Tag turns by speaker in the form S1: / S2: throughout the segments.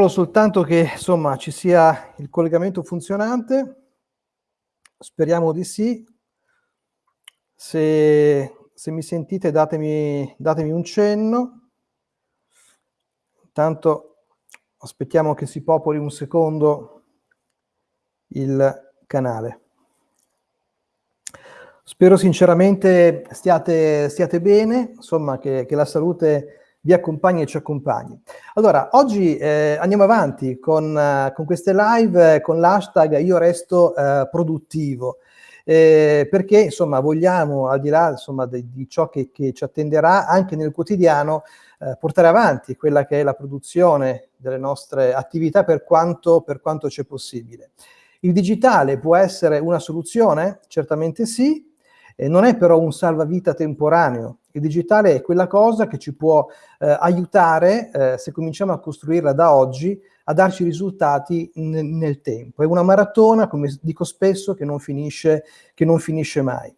S1: Controllo soltanto che insomma ci sia il collegamento funzionante. Speriamo di sì. Se, se mi sentite datemi, datemi un cenno. Intanto aspettiamo che si popoli un secondo il canale. Spero sinceramente stiate, stiate bene, insomma che, che la salute vi accompagni e ci accompagni. Allora, oggi eh, andiamo avanti con, uh, con, queste live eh, con l'hashtag io resto uh, produttivo. Eh, perché insomma vogliamo al di là insomma di, di ciò che, che, ci attenderà anche nel quotidiano eh, portare avanti quella che è la produzione delle nostre attività per quanto, per quanto c'è possibile. Il digitale può essere una soluzione? Certamente sì, eh, non è però un salvavita temporaneo. Il digitale è quella cosa che ci può eh, aiutare, eh, se cominciamo a costruirla da oggi, a darci risultati nel tempo. È una maratona, come dico spesso, che non finisce, che non finisce mai.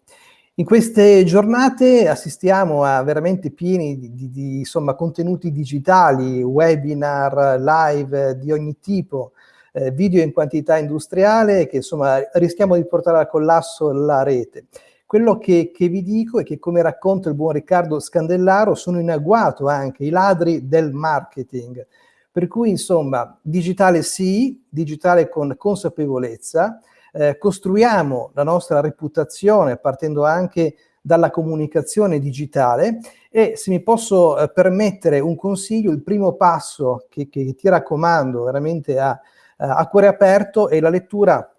S1: In queste giornate assistiamo a veramente pieni di, di, di insomma, contenuti digitali, webinar, live di ogni tipo, eh, video in quantità industriale che insomma rischiamo di portare al collasso la rete. Quello che, che, vi dico è che, come racconta il buon Riccardo Scandellaro, sono in agguato anche i ladri del marketing. Per cui, insomma, digitale sì, digitale con consapevolezza, eh, costruiamo la nostra reputazione partendo anche dalla comunicazione digitale e se mi posso eh, permettere un consiglio, il primo passo che, che ti raccomando veramente a, a cuore aperto è la lettura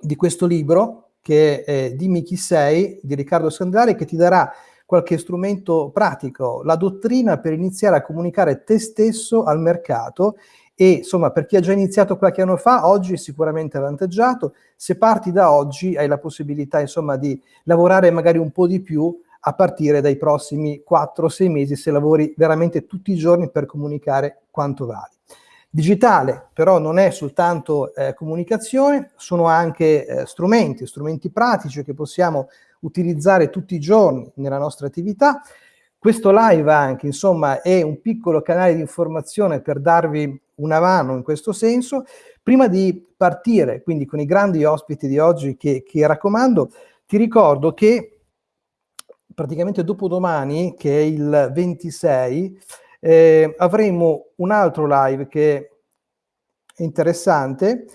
S1: di questo libro che è Dimmi chi sei di Riccardo Sandari che ti darà qualche strumento pratico, la dottrina per iniziare a comunicare te stesso al mercato e insomma per chi ha già iniziato qualche anno fa oggi è sicuramente avvantaggiato, se parti da oggi hai la possibilità insomma di lavorare magari un po' di più a partire dai prossimi 4-6 mesi se lavori veramente tutti i giorni per comunicare quanto vali. Digitale però non è soltanto eh, comunicazione, sono anche eh, strumenti, strumenti pratici che possiamo utilizzare tutti i giorni nella nostra attività. Questo live anche, insomma, è un piccolo canale di informazione per darvi una mano in questo senso. Prima di partire, quindi con i grandi ospiti di oggi che, che raccomando, ti ricordo che praticamente dopodomani, che è il 26, eh, avremo un altro live che è interessante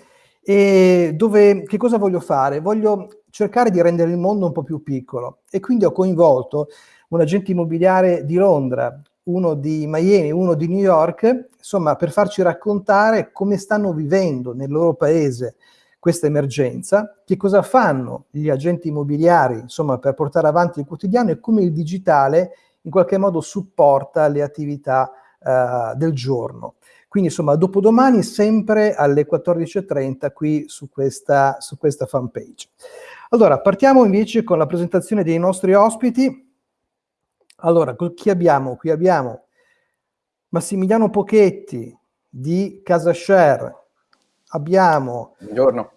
S1: e dove, che cosa voglio fare? Voglio cercare di rendere il mondo un po' più piccolo e quindi ho coinvolto un agente immobiliare di Londra, uno di Miami, uno di New York, insomma per farci raccontare come stanno vivendo nel loro paese questa emergenza, che cosa fanno gli agenti immobiliari insomma per portare avanti il quotidiano e come il digitale in qualche modo supporta le attività uh, del giorno. Quindi insomma dopodomani sempre alle 14.30 qui su questa, su questa fanpage. Allora partiamo invece con la presentazione dei nostri ospiti. Allora, chi abbiamo? Qui abbiamo Massimiliano Pochetti di Casa Share, abbiamo...
S2: Buongiorno.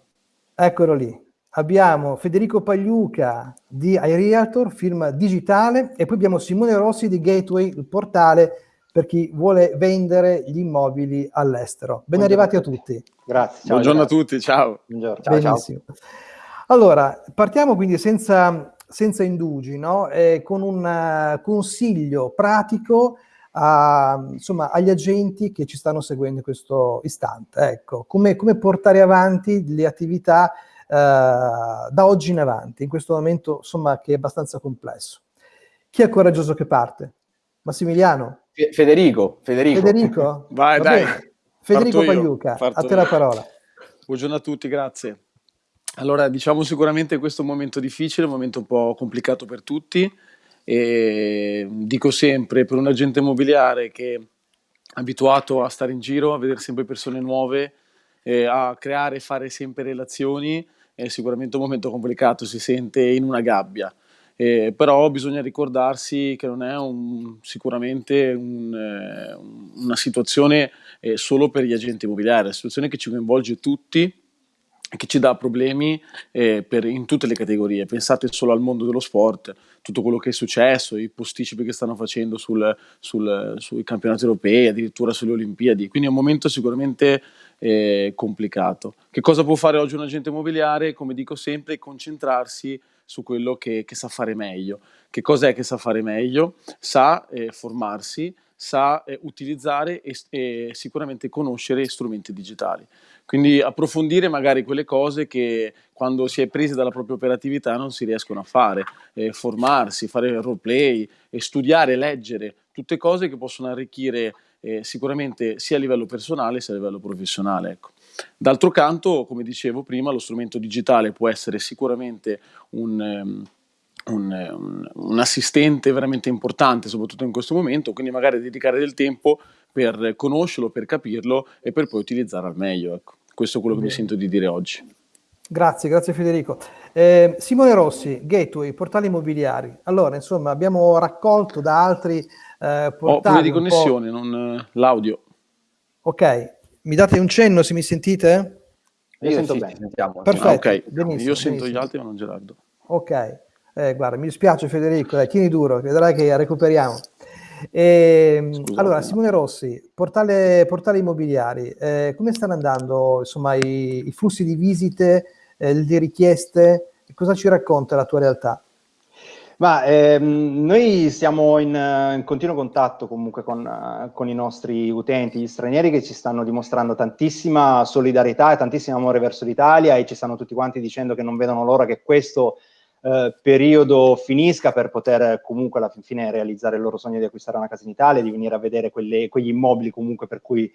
S1: Eccolo lì abbiamo Federico Pagliuca di iRealtor, firma digitale, e poi abbiamo Simone Rossi di Gateway, il portale per chi vuole vendere gli immobili all'estero. Ben arrivati a tutti.
S2: Grazie.
S3: Ciao, Buongiorno grazie. a tutti, ciao.
S1: Buongiorno. Ciao, Benissimo. Ciao. Allora, partiamo quindi senza, senza indugi, no? eh, con un uh, consiglio pratico a, insomma, agli agenti che ci stanno seguendo in questo istante. Ecco, come, come portare avanti le attività eh, da oggi in avanti, in questo momento insomma che è abbastanza complesso. Chi è coraggioso che parte? Massimiliano?
S2: Federico. Federico.
S1: Federico?
S3: Vai, Va dai. Bene.
S1: Federico Pagliuca, a te la parola.
S3: Buongiorno a tutti, grazie. Allora, diciamo sicuramente questo è un momento difficile, un momento un po' complicato per tutti e dico sempre per un agente immobiliare che è abituato a stare in giro, a vedere sempre persone nuove, eh, a creare e fare sempre relazioni, è sicuramente un momento complicato, si sente in una gabbia. Eh, però bisogna ricordarsi che non è un, sicuramente un, eh, una situazione eh, solo per gli agenti immobiliari, è una situazione che ci coinvolge tutti che ci dà problemi eh, per, in tutte le categorie. Pensate solo al mondo dello sport, tutto quello che è successo, i posticipi che stanno facendo sul, sul, sui campionati europei, addirittura sulle Olimpiadi. Quindi è un momento sicuramente eh, complicato. Che cosa può fare oggi un agente immobiliare? Come dico sempre, concentrarsi su quello che, che sa fare meglio. Che cos'è che sa fare meglio? Sa eh, formarsi, sa eh, utilizzare e, e sicuramente conoscere strumenti digitali. Quindi approfondire magari quelle cose che quando si è presi dalla propria operatività non si riescono a fare, eh, formarsi, fare roleplay, eh, studiare, leggere, tutte cose che possono arricchire eh, sicuramente sia a livello personale sia a livello professionale. Ecco. D'altro canto, come dicevo prima, lo strumento digitale può essere sicuramente un... Um, un, un, un, assistente veramente importante, soprattutto in questo momento, quindi magari dedicare del tempo per conoscerlo, per capirlo e per poi utilizzare al meglio. Ecco. Questo è quello che Bene. mi sento di dire oggi.
S1: Grazie, grazie Federico. Eh, Simone Rossi, Gateway, portali immobiliari. Allora, insomma, abbiamo raccolto da altri eh.
S3: Ho di connessione, non eh, l'audio.
S1: Ok, mi date un cenno se mi sentite?
S2: Io, Io sento sì, bene, sentiamo.
S1: Perfetto, ah,
S3: okay. benissimo, Io sento benissimo. gli altri ma non Gerardo.
S1: Ok, eh, guarda, mi dispiace Federico, dai, tieni duro, vedrai che recuperiamo. E, ehm, allora, Simone Rossi, portale, portali immobiliari, eh, come stanno andando insomma, i, i flussi di visite, eh, le richieste? Cosa ci racconta la tua realtà?
S2: Ma ehm, noi siamo in, in, continuo contatto comunque con, uh, con, i nostri utenti, gli stranieri che ci stanno dimostrando tantissima solidarietà e tantissimo amore verso l'Italia e ci stanno tutti quanti dicendo che non vedono l'ora che questo eh, periodo finisca per poter comunque alla fine realizzare il loro sogno di acquistare una casa in Italia, di venire a vedere quelle, quegli immobili comunque per cui eh,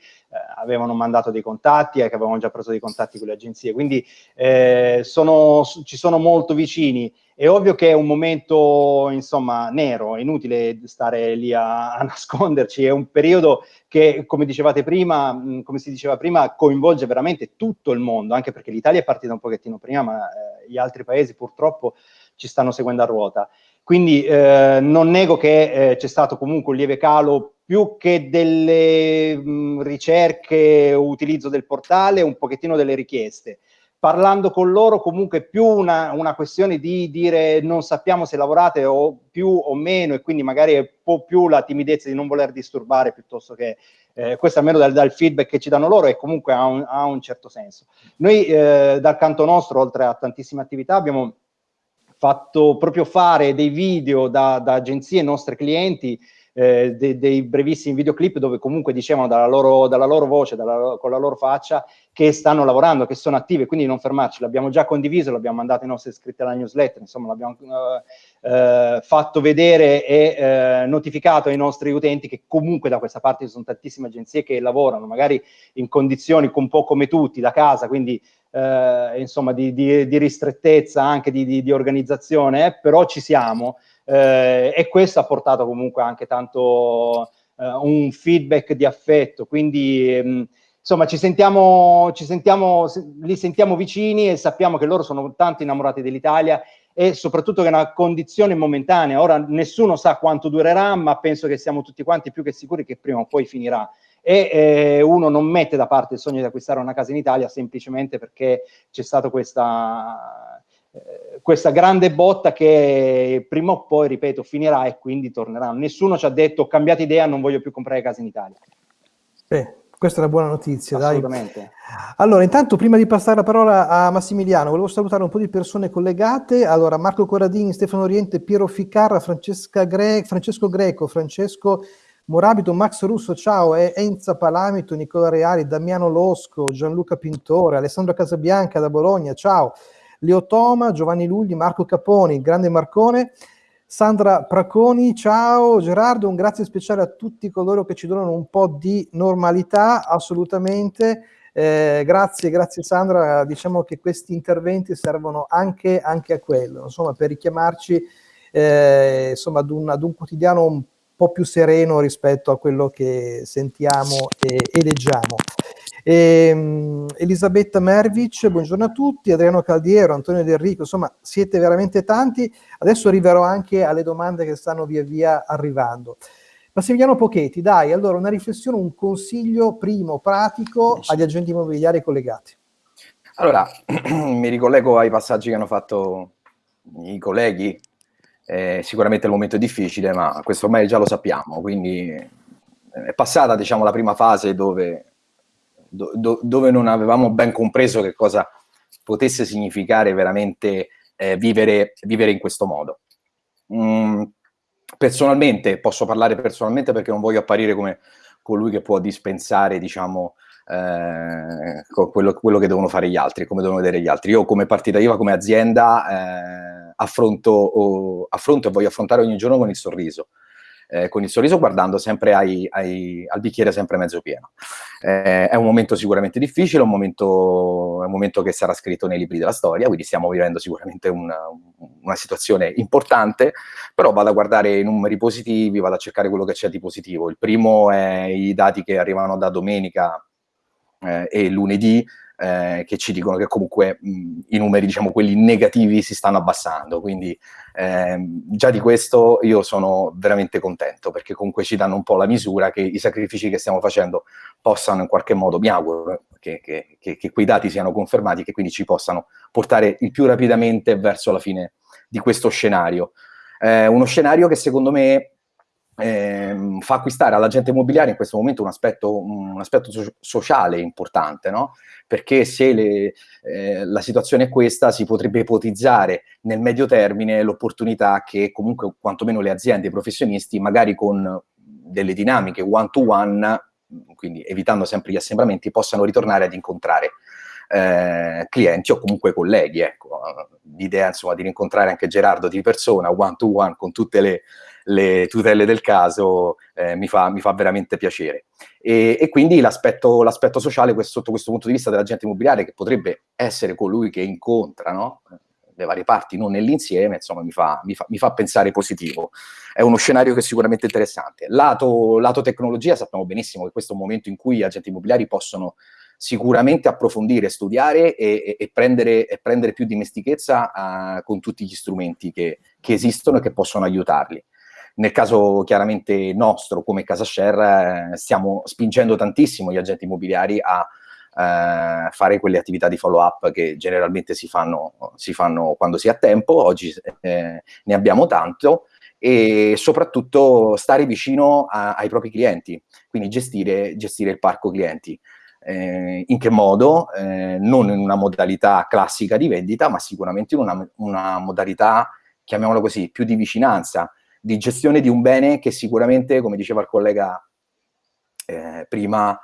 S2: avevano mandato dei contatti e che avevano già preso dei contatti con le agenzie. Quindi eh, sono, ci sono molto vicini. È ovvio che è un momento, insomma, nero, è inutile stare lì a, a nasconderci, è un periodo che, come dicevate prima, mh, come si diceva prima, coinvolge veramente tutto il mondo, anche perché l'Italia è partita un pochettino prima, ma eh, gli altri paesi purtroppo ci stanno seguendo a ruota. Quindi eh, non nego che eh, c'è stato comunque un lieve calo più che delle mh, ricerche o utilizzo del portale, un pochettino delle richieste parlando con loro comunque più una, una, questione di dire non sappiamo se lavorate o più o meno e quindi magari è un po' più la timidezza di non voler disturbare piuttosto che eh, questo almeno dal, dal, feedback che ci danno loro e comunque ha un, ha un certo senso. Noi eh, dal canto nostro, oltre a tantissime attività, abbiamo fatto proprio fare dei video da, da agenzie nostre clienti eh, de, dei brevissimi videoclip dove comunque dicevano dalla loro, dalla loro voce, dalla, con la loro faccia, che stanno lavorando, che sono attive, quindi non fermarci. L'abbiamo già condiviso, l'abbiamo mandato ai nostri iscritti alla newsletter, insomma l'abbiamo eh, eh, fatto vedere e eh, notificato ai nostri utenti che comunque da questa parte ci sono tantissime agenzie che lavorano, magari in condizioni un po' come tutti, da casa, quindi eh, insomma di, di, di, ristrettezza, anche di, di organizzazione, eh, però ci siamo eh, e questo ha portato comunque anche tanto eh, un feedback di affetto, quindi mh, mm, insomma ci sentiamo, ci sentiamo, li sentiamo vicini e sappiamo che loro sono tanto innamorati dell'Italia e soprattutto che è una condizione momentanea, ora nessuno sa quanto durerà, ma penso che siamo tutti quanti più che sicuri che prima o poi finirà. E eh, uno non mette da parte il sogno di acquistare una casa in Italia semplicemente perché c'è stata questa questa grande botta che prima o poi, ripeto, finirà e quindi tornerà. Nessuno ci ha detto ho cambiato idea, non voglio più comprare case in Italia.
S1: Beh, questa è una buona notizia,
S2: Assolutamente.
S1: Dai. Allora, intanto, prima di passare la parola a Massimiliano, volevo salutare un po' di persone collegate. Allora, Marco Corradini, Stefano Oriente, Piero Ficarra, Gre Francesco Greco, Francesco Morabito, Max Russo, ciao, Enza Palamito, Nicola Reali, Damiano Losco, Gianluca Pintore, Alessandro Casabianca da Bologna, ciao. Leo Toma, Giovanni Lugli, Marco Caponi, grande Marcone, Sandra Praconi, ciao Gerardo, un grazie speciale a tutti coloro che ci donano un po' di normalità, assolutamente. Eh, grazie, grazie Sandra, diciamo che questi interventi servono anche, anche a quello, insomma, per richiamarci eh, insomma, ad, un, ad un quotidiano un po' più sereno rispetto a quello che sentiamo e, e leggiamo. E, um, Elisabetta Mervic, buongiorno a tutti, Adriano Caldiero, Antonio Del Rico, insomma siete veramente tanti. Adesso arriverò anche alle domande che stanno via via arrivando. Massimiliano Pochetti, dai, allora una riflessione, un consiglio primo, pratico agli agenti immobiliari collegati.
S4: Allora, mi ricollego ai passaggi che hanno fatto i colleghi. Eh, sicuramente il momento è difficile, ma questo ormai già lo sappiamo, quindi è passata diciamo, la prima fase dove, do, dove non avevamo ben compreso che cosa potesse significare veramente eh, vivere, vivere, in questo modo. Mm, personalmente, posso parlare personalmente perché non voglio apparire come colui che può dispensare, diciamo, eh, quello, quello, che devono fare gli altri, come devono vedere gli altri. Io come partita IVA, come azienda, eh, affronto, o, affronto e voglio affrontare ogni giorno con il sorriso eh, con il sorriso guardando sempre ai, ai, al bicchiere sempre mezzo pieno. Eh, è un momento sicuramente difficile, un momento, è un momento che sarà scritto nei libri della storia, quindi stiamo vivendo sicuramente una, una situazione importante, però vado a guardare i numeri positivi, vado a cercare quello che c'è di positivo. Il primo è i dati che arrivano da domenica eh, e lunedì, eh, che ci dicono che comunque mh, i numeri, diciamo, quelli negativi si stanno abbassando, quindi eh, già di questo io sono veramente contento, perché comunque ci danno un po' la misura che i sacrifici che stiamo facendo possano in qualche modo, mi auguro, che, che, che, che quei dati siano confermati, che quindi ci possano portare il più rapidamente verso la fine di questo scenario. Eh, uno scenario che secondo me eh, fa acquistare all'agente immobiliare in questo momento un aspetto, un aspetto so sociale importante, no? perché se le, eh, la situazione è questa si potrebbe ipotizzare nel medio termine l'opportunità che comunque quantomeno le aziende i professionisti magari con delle dinamiche one-to-one, -one, quindi evitando sempre gli assembramenti, possano ritornare ad incontrare eh, clienti o comunque colleghi. Ecco. L'idea insomma di rincontrare anche Gerardo di persona, one-to-one, -one, con tutte le le tutele del caso eh, mi, fa, mi, fa, veramente piacere. E, e quindi l'aspetto, sociale questo, sotto questo punto di vista dell'agente immobiliare che potrebbe essere colui che incontra no? le varie parti, non nell'insieme, insomma mi fa, mi, fa, mi fa, pensare positivo. È uno scenario che è sicuramente interessante. Lato, lato tecnologia sappiamo benissimo che questo è un momento in cui gli agenti immobiliari possono sicuramente approfondire, studiare e, e, e, prendere, e prendere, più dimestichezza uh, con tutti gli strumenti che, che esistono e che possono aiutarli. Nel caso chiaramente nostro, come Casa Share, eh, stiamo spingendo tantissimo gli agenti immobiliari a eh, fare quelle attività di follow up che generalmente si fanno, si fanno quando si ha tempo, oggi eh, ne abbiamo tanto, e soprattutto stare vicino a, ai propri clienti, quindi gestire, gestire il parco clienti. Eh, in che modo? Eh, non in una modalità classica di vendita, ma sicuramente in una, una modalità, chiamiamola così, più di vicinanza, di gestione di un bene che sicuramente, come diceva il collega eh, prima,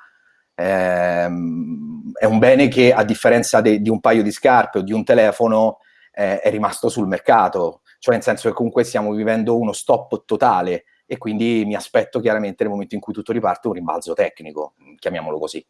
S4: ehm, è un bene che a differenza di un paio di scarpe o di un telefono eh, è rimasto sul mercato, cioè nel senso che comunque stiamo vivendo uno stop totale e quindi mi aspetto chiaramente nel momento in cui tutto riparte un rimbalzo tecnico, chiamiamolo così.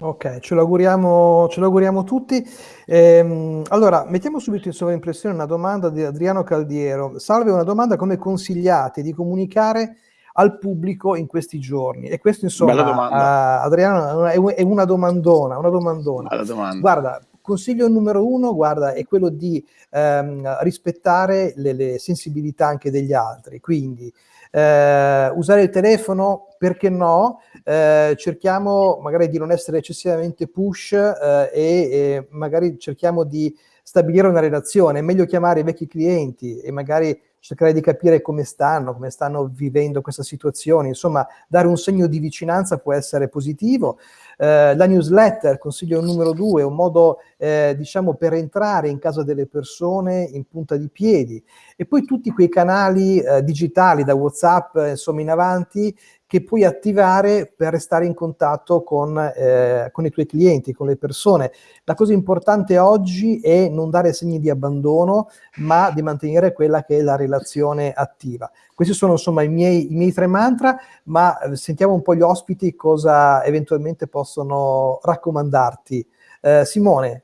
S1: Ok, ce l'auguriamo, ce l'auguriamo tutti. Ehm, allora, mettiamo subito in sovraimpressione una domanda di Adriano Caldiero. Salve, una domanda come consigliate di comunicare al pubblico in questi giorni? E questo insomma, Adriano, è, una domandona, una domandona. Domanda. Guarda, consiglio numero uno, guarda, è quello di ehm, rispettare le, le sensibilità anche degli altri, quindi eh, usare il telefono, perché no? Eh, cerchiamo magari di non essere eccessivamente push eh, e, e, magari cerchiamo di stabilire una relazione. È meglio chiamare i vecchi clienti e magari cercare di capire come stanno, come stanno vivendo questa situazione. Insomma, dare un segno di vicinanza può essere positivo. Eh, la newsletter, consiglio numero due, è un modo, eh, diciamo, per entrare in casa delle persone in punta di piedi. E poi tutti quei canali eh, digitali, da WhatsApp, insomma, in avanti, che puoi attivare per restare in contatto con, eh, con, i tuoi clienti, con le persone. La cosa importante oggi è non dare segni di abbandono, ma di mantenere quella che è la relazione attiva. Questi sono insomma i miei, i miei tre mantra, ma eh, sentiamo un po' gli ospiti cosa eventualmente possono raccomandarti. Eh, Simone,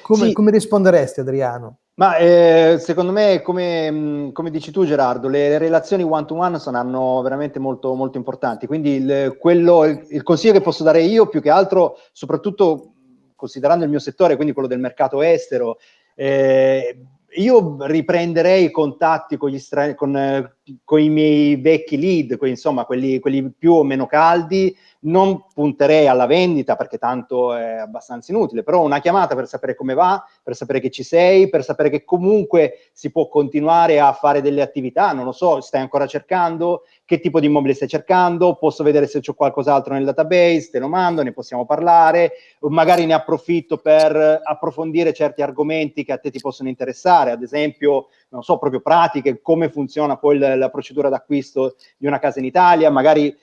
S1: come, sì. come risponderesti Adriano?
S2: Ma eh, secondo me, come, mm, come, dici tu Gerardo, le relazioni one-to-one -one saranno veramente molto, molto importanti, quindi il, quello, il, il, consiglio che posso dare io, più che altro, soprattutto considerando il mio settore, quindi quello del mercato estero, eh, io riprenderei i contatti con, gli con eh, con i miei vecchi lead, quelli, insomma quelli, quelli più o meno caldi, non punterei alla vendita perché tanto è abbastanza inutile, però una chiamata per sapere come va, per sapere che ci sei, per sapere che comunque si può continuare a fare delle attività, non lo so, stai ancora cercando, che tipo di immobile stai cercando, posso vedere se c'è qualcos'altro nel database, te lo mando, ne possiamo parlare, magari ne approfitto per approfondire certi argomenti che a te ti possono interessare, ad esempio, non so, proprio pratiche, come funziona poi la, la procedura d'acquisto di una casa in Italia, magari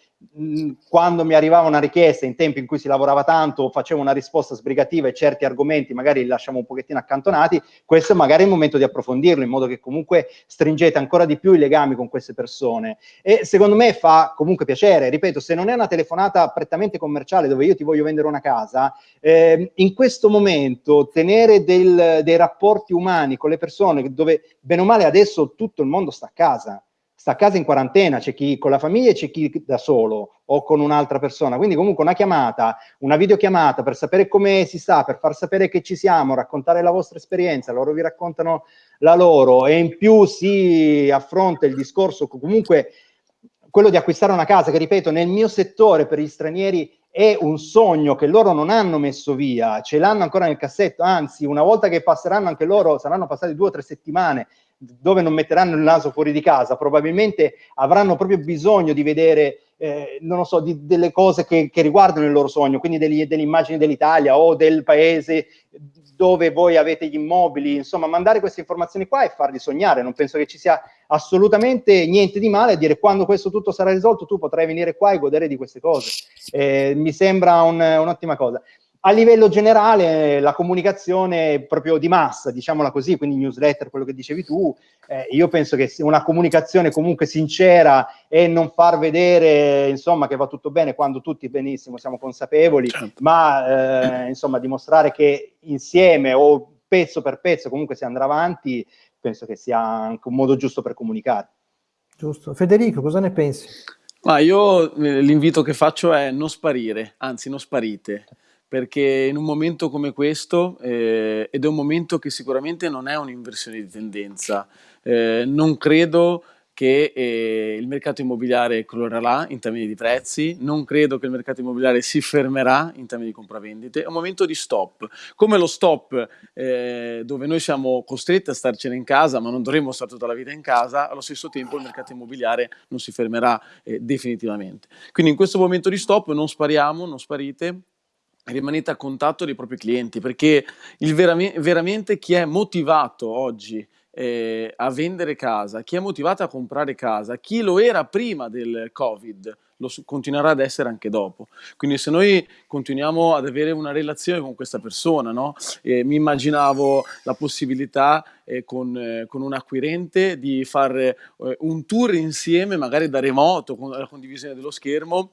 S2: quando mi arrivava una richiesta in tempi in cui si lavorava tanto, facevo una risposta sbrigativa e certi argomenti magari li lasciamo un pochettino accantonati, questo è magari il momento di approfondirlo in modo che comunque stringete ancora di più i legami con queste persone. E secondo me fa comunque piacere, ripeto, se non è una telefonata prettamente commerciale dove io ti voglio vendere una casa, eh, in questo momento tenere del, dei rapporti umani con le persone dove bene o male adesso tutto il mondo sta a casa, sta a casa in quarantena, c'è chi con la famiglia e c'è chi da solo o con un'altra persona. Quindi comunque una chiamata, una videochiamata per sapere come si sta, per far sapere che ci siamo, raccontare la vostra esperienza, loro vi raccontano la loro e in più si affronta il discorso comunque quello di acquistare una casa, che ripeto, nel mio settore per gli stranieri è un sogno che loro non hanno messo via, ce l'hanno ancora nel cassetto, anzi una volta che passeranno anche loro, saranno passate due o tre settimane dove non metteranno il naso fuori di casa, probabilmente avranno proprio bisogno di vedere, eh, non lo so, di, delle cose che, che, riguardano il loro sogno, quindi degli, delle immagini dell'Italia o del paese dove voi avete gli immobili, insomma, mandare queste informazioni qua e farli sognare. Non penso che ci sia assolutamente niente di male a dire quando questo tutto sarà risolto tu potrai venire qua e godere di queste cose. Eh, mi sembra un, un'ottima cosa. A livello generale la comunicazione proprio di massa, diciamola così, quindi newsletter, quello che dicevi tu, eh, io penso che una comunicazione comunque sincera e non far vedere insomma che va tutto bene quando tutti benissimo siamo consapevoli, certo. ma eh, insomma dimostrare che insieme o pezzo per pezzo comunque si andrà avanti, penso che sia anche un modo giusto per comunicare.
S1: Giusto. Federico, cosa ne pensi?
S3: Ma io eh, l'invito che faccio è non sparire, anzi non sparite perché in un momento come questo, eh, ed è un momento che sicuramente non è un'inversione di tendenza, eh, non credo che eh, il mercato immobiliare colorerà in termini di prezzi, non credo che il mercato immobiliare si fermerà in termini di compravendite, è un momento di stop, come lo stop eh, dove noi siamo costretti a starcene in casa, ma non dovremmo stare tutta la vita in casa, allo stesso tempo il mercato immobiliare non si fermerà eh, definitivamente. Quindi in questo momento di stop non spariamo, non sparite, rimanete a contatto dei propri clienti perché il veram- veramente chi è motivato oggi eh, a vendere casa, chi è motivato a comprare casa, chi lo era prima del Covid, lo continuerà ad essere anche dopo. Quindi se noi continuiamo ad avere una relazione con questa persona, no? eh, mi immaginavo la possibilità eh, con, eh, con, un acquirente di fare eh, un tour insieme, magari da remoto, con la condivisione dello schermo,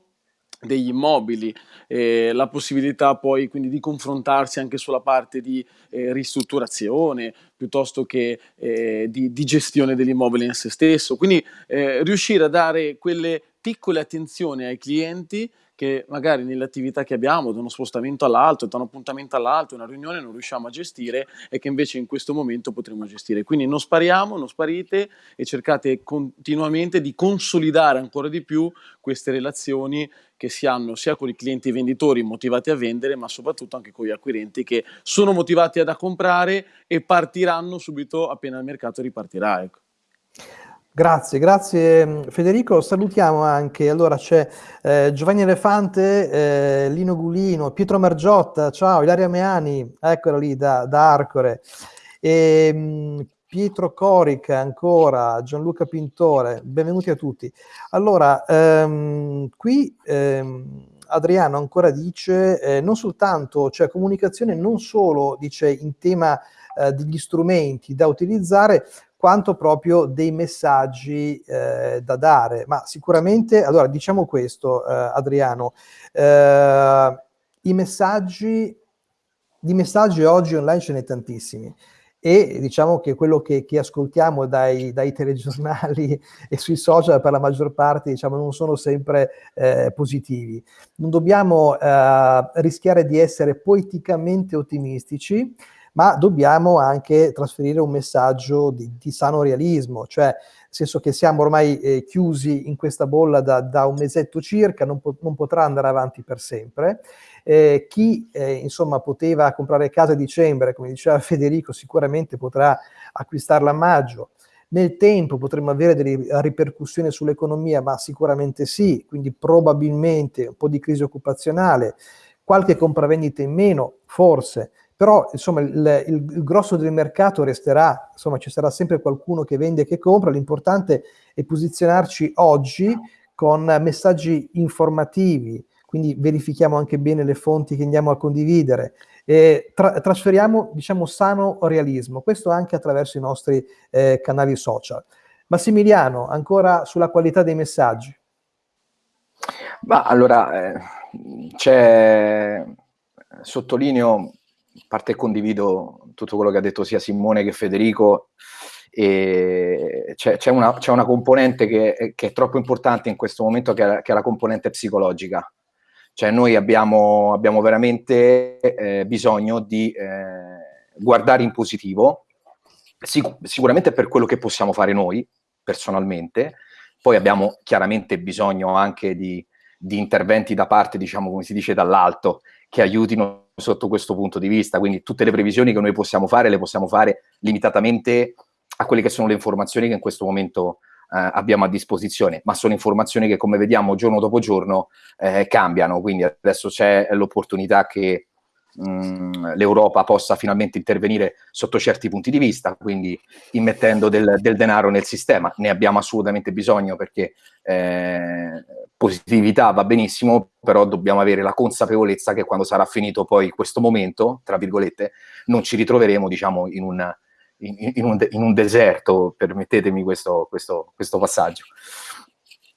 S3: degli immobili, eh, la possibilità poi quindi di confrontarsi anche sulla parte di eh, ristrutturazione piuttosto che eh, di, di, gestione dell'immobile in se stesso. Quindi eh, riuscire a dare quelle piccole attenzioni ai clienti che magari nelle attività che abbiamo, da uno spostamento all'altro, da un appuntamento all'altro, una riunione non riusciamo a gestire e che invece in questo momento potremo gestire. Quindi non spariamo, non sparite e cercate continuamente di consolidare ancora di più queste relazioni che si hanno sia con i clienti venditori motivati a vendere, ma soprattutto anche con gli acquirenti che sono motivati a comprare e partiranno subito appena il mercato ripartirà. Ecco.
S1: Grazie, grazie mm, Federico. Salutiamo anche, allora c'è eh, Giovanni Elefante, eh, Lino Gulino, Pietro Margiotta, ciao, Ilaria Meani, eccola lì da, da Arcore, e, mh, Pietro Corica ancora, Gianluca Pintore, benvenuti a tutti. Allora, ehm, qui ehm, Adriano ancora dice, eh, non soltanto, cioè comunicazione non solo, dice, in tema eh, degli strumenti da utilizzare, quanto proprio dei messaggi eh, da dare. Ma sicuramente, allora diciamo questo, eh, Adriano, eh, i messaggi, di messaggi oggi online ce ne tantissimi e diciamo che quello che, che ascoltiamo dai, dai, telegiornali e sui social per la maggior parte diciamo, non sono sempre eh, positivi. Non dobbiamo eh, rischiare di essere poeticamente ottimistici, ma dobbiamo anche trasferire un messaggio di, di sano realismo, cioè nel senso che siamo ormai eh, chiusi in questa bolla da, da un mesetto circa, non, po- non, potrà andare avanti per sempre. Eh, chi eh, insomma poteva comprare casa a dicembre, come diceva Federico, sicuramente potrà acquistarla a maggio. Nel tempo potremmo avere delle ripercussioni sull'economia, ma sicuramente sì, quindi probabilmente un po' di crisi occupazionale, qualche compravendita in meno, forse, però insomma il, il, il, grosso del mercato resterà, insomma ci sarà sempre qualcuno che vende e che compra, l'importante è posizionarci oggi con messaggi informativi, quindi verifichiamo anche bene le fonti che andiamo a condividere, e tra- trasferiamo diciamo sano realismo, questo anche attraverso i nostri eh, canali social. Massimiliano, ancora sulla qualità dei messaggi.
S4: Ma allora, eh, c'è, sottolineo, a parte condivido tutto quello che ha detto sia Simone che Federico, e c'è, c'è, una, c'è una, componente che, che, è troppo importante in questo momento, che è, che è la componente psicologica. Cioè noi abbiamo, abbiamo veramente eh, bisogno di eh, guardare in positivo, sic- sicuramente per quello che possiamo fare noi personalmente, poi abbiamo chiaramente bisogno anche di, di interventi da parte, diciamo come si dice, dall'alto, che aiutino sotto questo punto di vista. Quindi tutte le previsioni che noi possiamo fare le possiamo fare limitatamente a quelle che sono le informazioni che in questo momento eh, abbiamo a disposizione, ma sono informazioni che come vediamo giorno dopo giorno eh, cambiano, quindi adesso c'è l'opportunità che mh, mm, l'Europa possa finalmente intervenire sotto certi punti di vista, quindi immettendo del, del denaro nel sistema. Ne abbiamo assolutamente bisogno perché eh, positività va benissimo, però dobbiamo avere la consapevolezza che quando sarà finito poi questo momento, tra virgolette, non ci ritroveremo diciamo in un in, in, un, in un, deserto, permettetemi questo, questo, questo passaggio.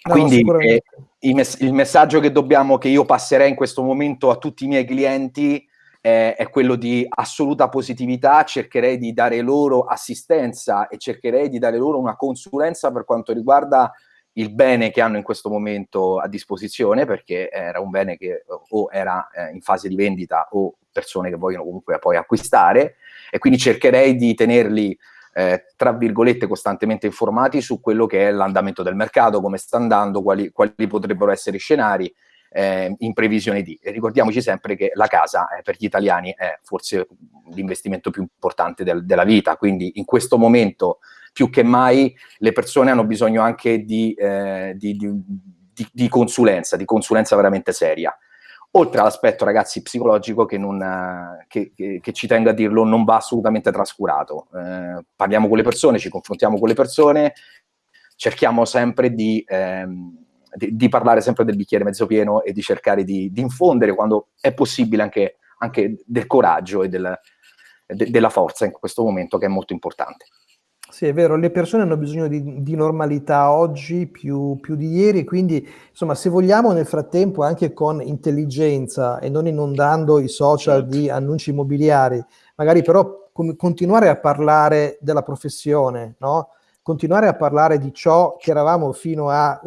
S4: No, Quindi eh, il, mess- il, messaggio che, dobbiamo, che io passerei in questo momento a tutti i miei clienti eh, è quello di assoluta positività, cercherei di dare loro assistenza e cercherei di dare loro una consulenza per quanto riguarda il bene che hanno in questo momento a disposizione, perché era un bene che o era eh, in fase di vendita o persone che vogliono comunque poi acquistare, e quindi cercherei di tenerli eh, tra virgolette costantemente informati su quello che è l'andamento del mercato, come sta andando, quali, quali potrebbero essere i scenari eh, in previsione di. E ricordiamoci sempre che la casa eh, per gli italiani è forse l'investimento più importante del, della vita, quindi in questo momento più che mai le persone hanno bisogno anche di, eh, di, di, di consulenza, di consulenza veramente seria oltre all'aspetto ragazzi psicologico che, non, che, che, che, ci tengo a dirlo non va assolutamente trascurato. Eh, parliamo con le persone, ci confrontiamo con le persone, cerchiamo sempre di, ehm, di, di, parlare sempre del bicchiere mezzo pieno e di cercare di, di infondere quando è possibile anche, anche del coraggio e del, de, della forza in questo momento che è molto importante.
S1: Sì, è vero, le persone hanno bisogno di, di normalità oggi più, più, di ieri, quindi insomma se vogliamo nel frattempo anche con intelligenza e non inondando i social certo. di annunci immobiliari, magari però continuare a parlare della professione, no? Continuare a parlare di ciò che eravamo fino a,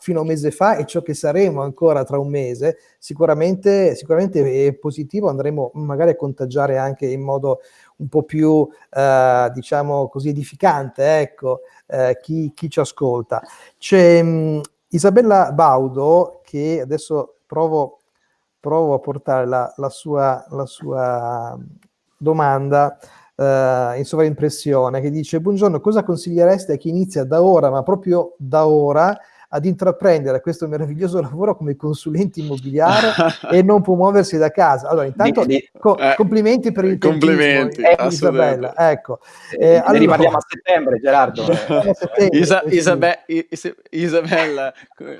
S1: fino a, un mese fa e ciò che saremo ancora tra un mese, sicuramente, sicuramente è positivo, andremo magari a contagiare anche in modo un po' più, eh, diciamo così, edificante, ecco, eh, chi, chi, ci ascolta. C'è mm, Isabella Baudo, che adesso provo, provo a portare la, la, sua, la sua domanda uh, in sovraimpressione, che dice, buongiorno, cosa consigliereste a chi inizia da ora, ma proprio da ora, ad intraprendere questo meraviglioso lavoro come consulente immobiliare e non può muoversi da casa. Allora, intanto di, di, co- eh, complimenti per il
S3: complimenti, eh,
S1: Isabella. Ecco.
S4: Eh, eh, allora, riparliamo a settembre, Gerardo.
S3: a settembre, Isa- Isabe- Isabella,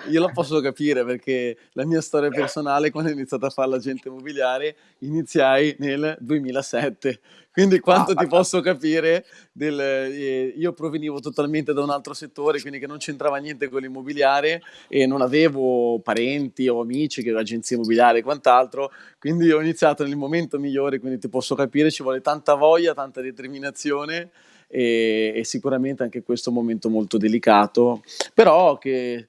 S3: io lo posso capire perché la mia storia personale, quando ho iniziato a fare l'agente immobiliare, iniziai nel 2007 quindi quanto ti posso capire, del, eh, io provenivo totalmente da un altro settore, quindi che non c'entrava niente con l'immobiliare e non avevo parenti o amici che agenzia immobiliare e quant'altro, quindi ho iniziato nel momento migliore, quindi ti posso capire, ci vuole tanta voglia, tanta determinazione e, e sicuramente anche questo è un momento molto delicato, però che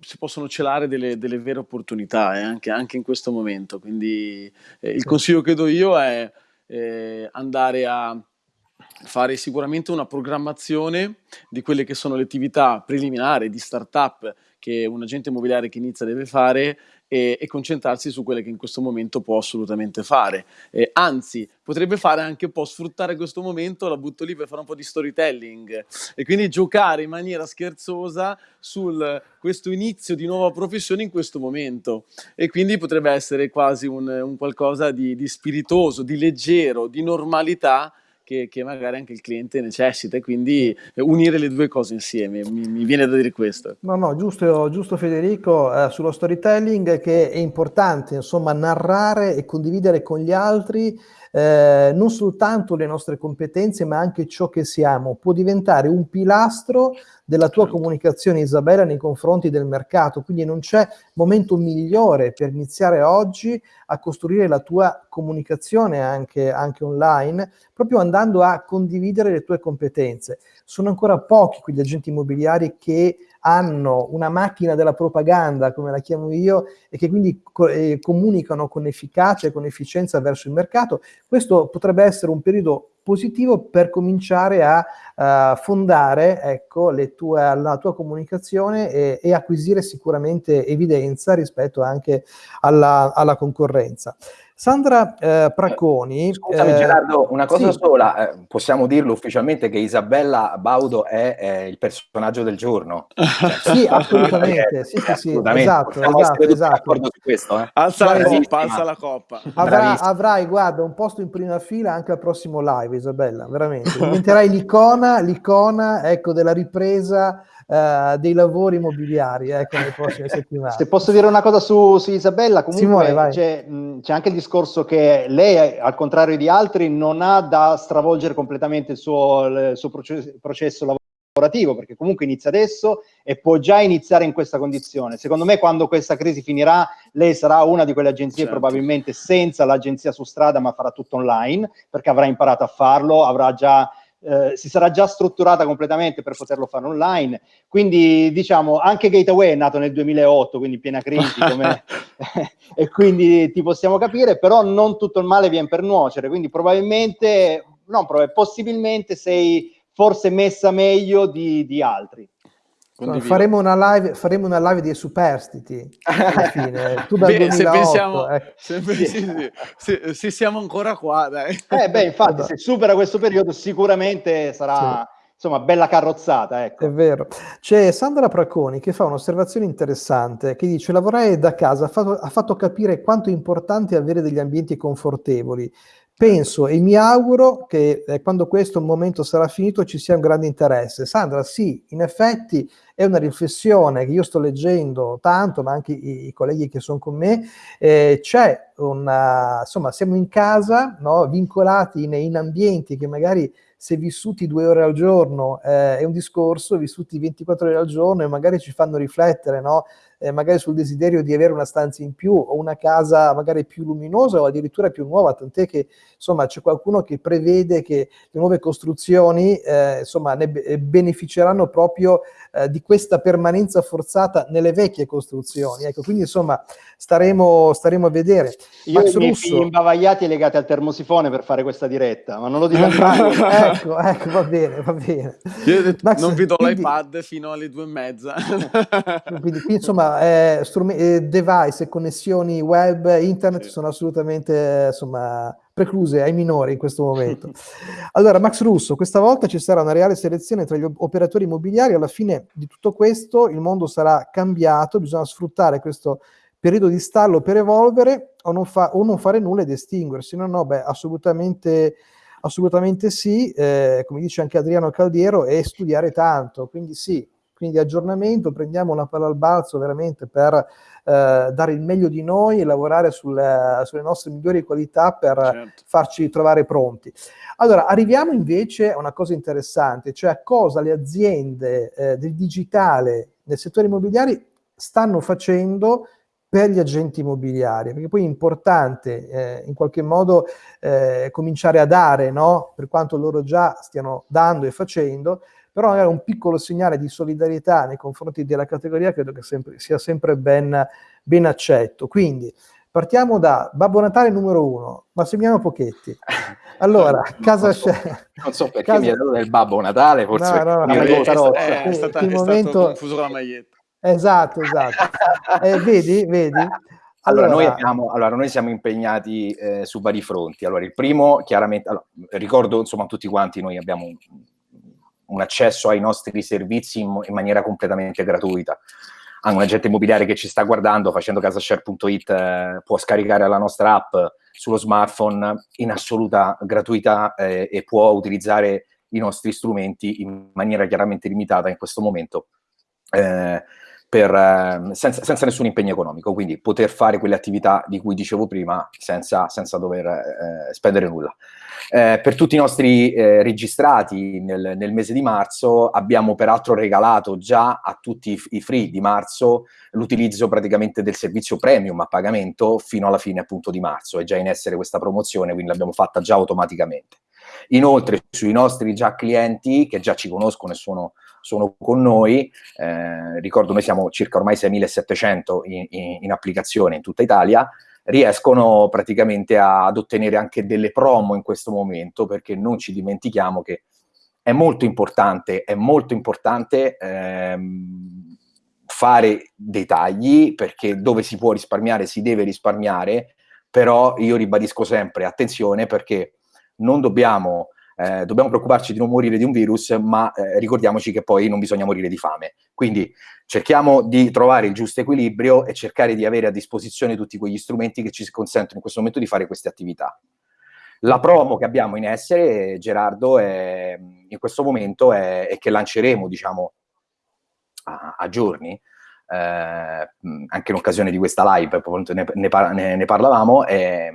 S3: si possono celare delle, delle vere opportunità eh, anche, anche, in questo momento. Quindi eh, il consiglio che do io è eh, andare a fare sicuramente una programmazione di quelle che sono le attività preliminari di startup che un agente immobiliare che inizia deve fare e, e concentrarsi su quelle che in questo momento può assolutamente fare. Eh, anzi, potrebbe fare anche un po' sfruttare questo momento, la butto lì per fare un po' di storytelling e quindi giocare in maniera scherzosa su questo inizio di nuova professione in questo momento. E quindi potrebbe essere quasi un, un qualcosa di, di spiritoso, di leggero, di normalità che, che, magari anche il cliente necessita e quindi unire le due cose insieme, mi, mi viene da dire questo.
S1: No, no, giusto, giusto Federico, eh, sullo storytelling che è importante, insomma, narrare e condividere con gli altri eh, non soltanto le nostre competenze, ma anche ciò che siamo. Può diventare un pilastro della tua certo. comunicazione, Isabella, nei confronti del mercato. Quindi non c'è momento migliore per iniziare oggi a costruire la tua comunicazione anche, anche online, proprio andando a condividere le tue competenze. Sono ancora pochi quegli agenti immobiliari che hanno una macchina della propaganda, come la chiamo io, e che quindi co eh, comunicano con efficacia e con efficienza verso il mercato, questo potrebbe essere un periodo positivo per cominciare a uh, fondare ecco, tue, la tua comunicazione e, e, acquisire sicuramente evidenza rispetto anche alla, alla concorrenza. Sandra eh, Pracconi...
S4: Scusami eh, Gerardo, una cosa sì. sola, eh, possiamo dirlo ufficialmente che Isabella Baudo è, il personaggio del giorno.
S1: sì, assolutamente, sì, sì, sì, assolutamente. esatto, esatto, esatto.
S3: su questo. Eh. Alza la coppa, alza la coppa.
S1: Avrà, avrai, guarda, un posto in prima fila anche al prossimo live, Isabella, veramente. Diventerai l'icona, l'icona, ecco, della ripresa uh, dei lavori immobiliari ecco, nelle prossime settimane.
S2: Se posso dire una cosa su, su Isabella, comunque c'è, c'è, anche il discorso che lei, al contrario di altri, non ha da stravolgere completamente il suo, il suo processo, processo lavorativo, perché comunque inizia adesso e può già iniziare in questa condizione. Secondo me quando questa crisi finirà, lei sarà una di quelle agenzie certo. probabilmente senza l'agenzia su strada, ma farà tutto online, perché avrà imparato a farlo, avrà già eh, si sarà già strutturata completamente per poterlo fare online. Quindi, diciamo, anche Gateway è nato nel 2008, quindi piena crisi, e quindi ti possiamo capire, però non tutto il male viene per nuocere, quindi probabilmente, no, probabilmente, possibilmente sei forse messa meglio di, di altri.
S1: Faremo una, live, faremo una live di superstiti alla fine. Tu dal beh, 2008, se pensiamo,
S3: eh. se, sì, sì, se, se, siamo ancora qua, dai.
S2: Eh, beh, infatti, se supera questo periodo, sicuramente sarà. Sì. Insomma, bella carrozzata, ecco.
S1: È vero. C'è Sandra Praconi che fa un'osservazione interessante, che dice lavorare da casa ha fatto, ha fatto capire quanto è importante avere degli ambienti confortevoli penso e mi auguro che eh, quando questo momento sarà finito ci sia un grande interesse. Sandra, sì, in effetti è una riflessione che io sto leggendo tanto, ma anche i, i colleghi che sono con me, eh, c'è una, insomma, siamo in casa, no, vincolati in, in, ambienti che magari se vissuti due ore al giorno eh, è un discorso, vissuti 24 ore al giorno e magari ci fanno riflettere, no? Eh, magari sul desiderio di avere una stanza in più o una casa magari più luminosa o addirittura più nuova, tant'è che insomma c'è qualcuno che prevede che le nuove costruzioni eh, insomma ne beneficeranno proprio eh, di questa permanenza forzata nelle vecchie costruzioni. Ecco, quindi insomma staremo, staremo a vedere.
S2: Io Max ho i miei figli imbavagliati legati al termosifone per fare questa diretta, ma non lo dico mai.
S1: ecco, ecco, va bene, va bene.
S3: Io Max, non vi do quindi, l'iPad fino alle due e mezza.
S1: quindi, insomma, eh, eh, device e connessioni web, internet sì. sono assolutamente insomma, precluse ai minori in questo momento. Allora, Max Russo, questa volta ci sarà una reale selezione tra gli operatori immobiliari, alla fine di tutto questo il mondo sarà cambiato, bisogna sfruttare questo periodo di stallo per evolvere o non, fa, o non fare nulla ed estinguersi. No, no, beh, assolutamente, assolutamente sì, eh, come dice anche Adriano Caldiero, e studiare tanto, quindi sì, quindi aggiornamento, prendiamo una palla al balzo veramente per eh, dare il meglio di noi e lavorare sulle, sulle nostre migliori qualità per certo. farci trovare pronti. Allora, arriviamo invece a una cosa interessante, cioè a cosa le aziende eh, del digitale nel settore immobiliare stanno facendo per gli agenti immobiliari, perché poi è importante eh, in qualche modo eh, cominciare a dare, no? per quanto loro già stiano dando e facendo, però magari un piccolo segnale di solidarietà nei confronti della categoria credo che sempre, sia sempre ben, ben accetto. Quindi partiamo da Babbo Natale numero uno, Massimiliano Pochetti. Allora, casa
S4: non so, non so perché casa... mi ha dato del Babbo Natale, forse
S1: no, no, no,
S3: è, è, è, è, stata, è momento... stato confuso con la maglietta.
S1: Esatto, esatto. eh, vedi, vedi?
S4: Allora, allora, noi abbiamo, allora, noi siamo impegnati eh, su vari fronti. Allora, il primo, chiaramente, allora, ricordo insomma a tutti quanti, noi abbiamo un, accesso ai nostri servizi in, in, maniera completamente gratuita. Anche un agente immobiliare che ci sta guardando, facendo casashare.it, eh, può scaricare la nostra app sullo smartphone in assoluta gratuità eh, e può utilizzare i nostri strumenti in maniera chiaramente limitata in questo momento. Eh, per, eh, senza, senza, nessun impegno economico, quindi poter fare quelle attività di cui dicevo prima senza, senza dover eh, spendere nulla. Eh, per tutti i nostri eh, registrati nel, nel, mese di marzo abbiamo peraltro regalato già a tutti i, i free di marzo l'utilizzo praticamente del servizio premium a pagamento fino alla fine appunto di marzo, è già in essere questa promozione, quindi l'abbiamo fatta già automaticamente. Inoltre sui nostri già clienti che già ci conoscono e sono sono con noi, eh, ricordo noi siamo circa ormai 6.700 in, in, in applicazione in tutta Italia, riescono praticamente ad ottenere anche delle promo in questo momento, perché non ci dimentichiamo che è molto importante, è molto importante ehm, fare dei tagli, perché dove si può risparmiare si deve risparmiare, però io ribadisco sempre, attenzione, perché non dobbiamo eh, dobbiamo preoccuparci di non morire di un virus, ma eh, ricordiamoci che poi non bisogna morire di fame. Quindi cerchiamo di trovare il giusto equilibrio e cercare di avere a disposizione tutti quegli strumenti che ci consentono in questo momento di fare queste attività. La promo che abbiamo in essere, Gerardo, è, in questo momento è, è, che lanceremo, diciamo, a, a giorni, eh, anche in occasione di questa live, ne, ne, ne parlavamo, è,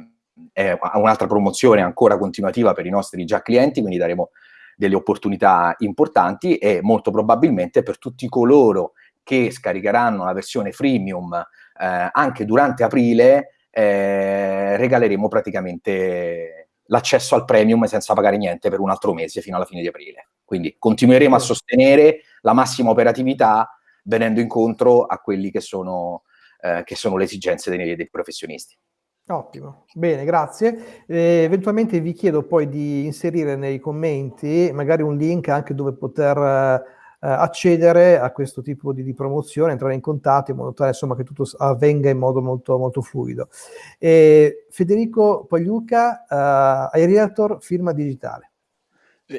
S4: è un'altra promozione ancora continuativa per i nostri già clienti, quindi daremo delle opportunità importanti e molto probabilmente per tutti coloro che scaricheranno la versione freemium eh, anche durante aprile eh, regaleremo praticamente l'accesso al premium senza pagare niente per un altro mese fino alla fine di aprile. Quindi continueremo a sostenere la massima operatività venendo incontro a quelli che sono, eh, che sono le esigenze dei, dei professionisti.
S1: Ottimo, bene, grazie. Eh, eventualmente vi chiedo poi di inserire nei commenti magari un link anche dove poter eh, accedere a questo tipo di, di, promozione, entrare in contatto in modo tale insomma, che tutto avvenga in modo molto, molto fluido. Eh, Federico Pagliuca, eh, iRealtor Firma Digitale.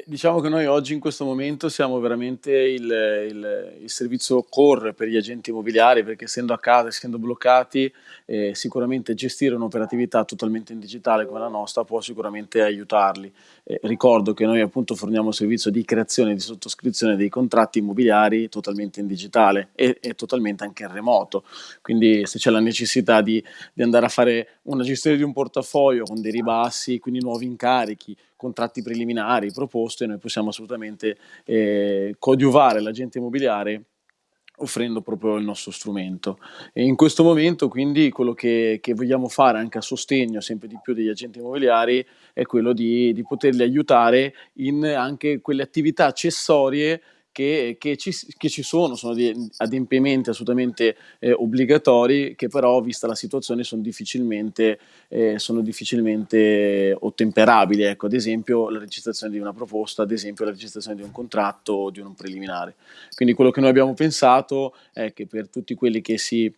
S3: Diciamo che noi oggi in questo momento siamo veramente il, il, il servizio core per gli agenti immobiliari perché essendo a casa, essendo bloccati, eh, sicuramente gestire un'operatività totalmente in digitale come la nostra può sicuramente aiutarli. Eh, ricordo che noi appunto forniamo servizio di creazione e di sottoscrizione dei contratti immobiliari totalmente in digitale e, e totalmente anche in remoto, quindi se c'è la necessità di, di andare a fare una gestione di un portafoglio con dei ribassi, quindi nuovi incarichi, contratti preliminari proposte, noi possiamo assolutamente eh, coadiuvare l'agente immobiliare offrendo proprio il nostro strumento. E in questo momento quindi quello che, che, vogliamo fare anche a sostegno sempre di più degli agenti immobiliari è quello di, di poterli aiutare in anche quelle attività accessorie che, che, ci, che ci, sono, sono adempimenti assolutamente eh, obbligatori che però, vista la situazione, sono difficilmente, eh, sono difficilmente ottemperabili. Ecco, ad esempio la registrazione di una proposta, ad esempio la registrazione di un contratto o di un preliminare. Quindi quello che noi abbiamo pensato è che per tutti quelli che si